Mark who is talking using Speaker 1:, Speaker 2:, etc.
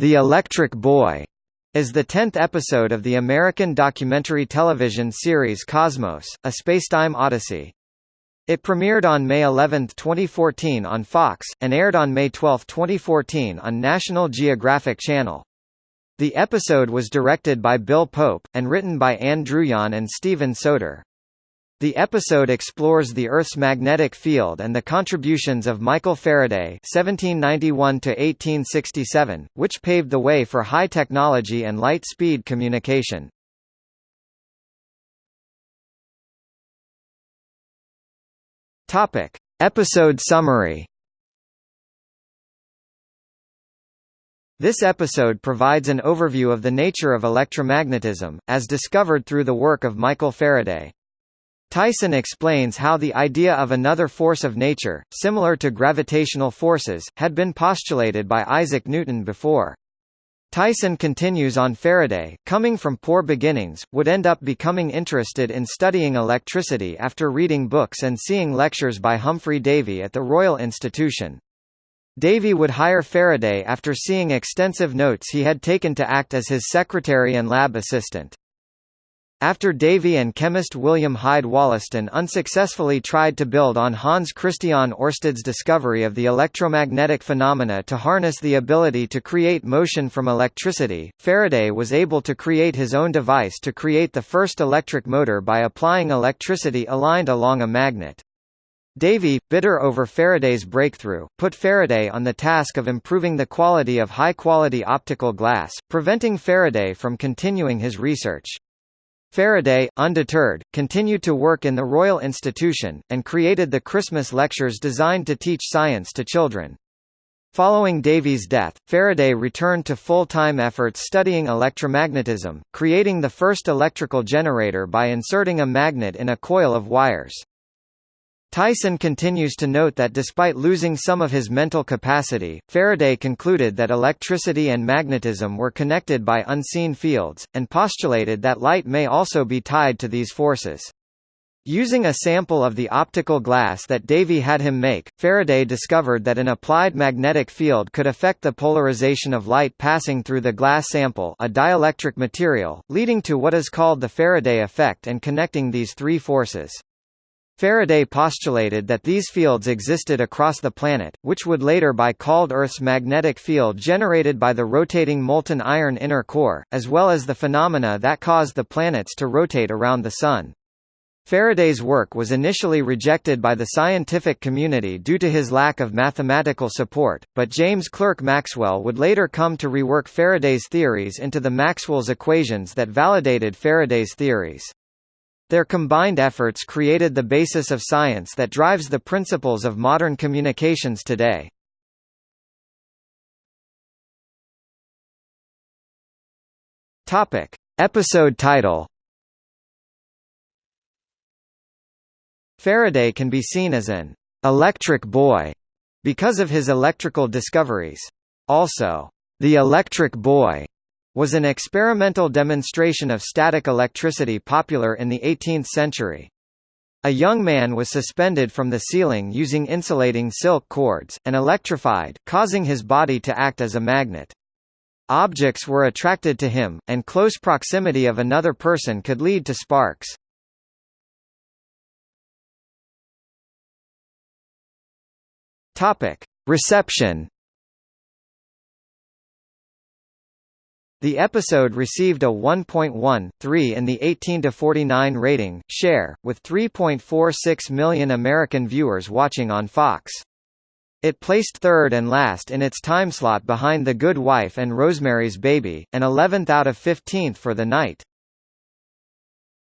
Speaker 1: The Electric Boy is the tenth episode of the American documentary television series Cosmos, A Spacetime Odyssey. It premiered on May 11, 2014 on Fox, and aired on May 12, 2014 on National Geographic Channel. The episode was directed by Bill Pope, and written by Ann Druyan and Steven Soter. The episode explores the Earth's magnetic field and the contributions of Michael Faraday (1791–1867), which paved the way for high technology and light-speed communication. Topic: Episode summary. This episode provides an overview of the nature of electromagnetism, as discovered through the work of Michael Faraday. Tyson explains how the idea of another force of nature, similar to gravitational forces, had been postulated by Isaac Newton before. Tyson continues on Faraday, coming from poor beginnings, would end up becoming interested in studying electricity after reading books and seeing lectures by Humphry Davy at the Royal Institution. Davy would hire Faraday after seeing extensive notes he had taken to act as his secretary and lab assistant. After Davy and chemist William Hyde Wollaston unsuccessfully tried to build on Hans Christian Ørsted's discovery of the electromagnetic phenomena to harness the ability to create motion from electricity, Faraday was able to create his own device to create the first electric motor by applying electricity aligned along a magnet. Davy, bitter over Faraday's breakthrough, put Faraday on the task of improving the quality of high-quality optical glass, preventing Faraday from continuing his research. Faraday, undeterred, continued to work in the Royal Institution, and created the Christmas lectures designed to teach science to children. Following Davy's death, Faraday returned to full-time efforts studying electromagnetism, creating the first electrical generator by inserting a magnet in a coil of wires. Tyson continues to note that despite losing some of his mental capacity, Faraday concluded that electricity and magnetism were connected by unseen fields, and postulated that light may also be tied to these forces. Using a sample of the optical glass that Davy had him make, Faraday discovered that an applied magnetic field could affect the polarization of light passing through the glass sample a dielectric material, leading to what is called the Faraday effect and connecting these three forces. Faraday postulated that these fields existed across the planet, which would later be called Earth's magnetic field generated by the rotating molten iron inner core, as well as the phenomena that caused the planets to rotate around the Sun. Faraday's work was initially rejected by the scientific community due to his lack of mathematical support, but James Clerk Maxwell would later come to rework Faraday's theories into the Maxwell's equations that validated Faraday's theories. Their combined efforts created the basis of science that drives the principles of modern communications today. Topic. Episode title Faraday can be seen as an «electric boy» because of his electrical discoveries. Also, «the electric boy» was an experimental demonstration of static electricity popular in the 18th century. A young man was suspended from the ceiling using insulating silk cords, and electrified, causing his body to act as a magnet. Objects were attracted to him, and close proximity of another person could lead to sparks. Reception The episode received a 1.13 in the 18-49 rating, share, with 3.46 million American viewers watching on Fox. It placed third and last in its timeslot behind The Good Wife and Rosemary's Baby, and 11th out of 15th for the night.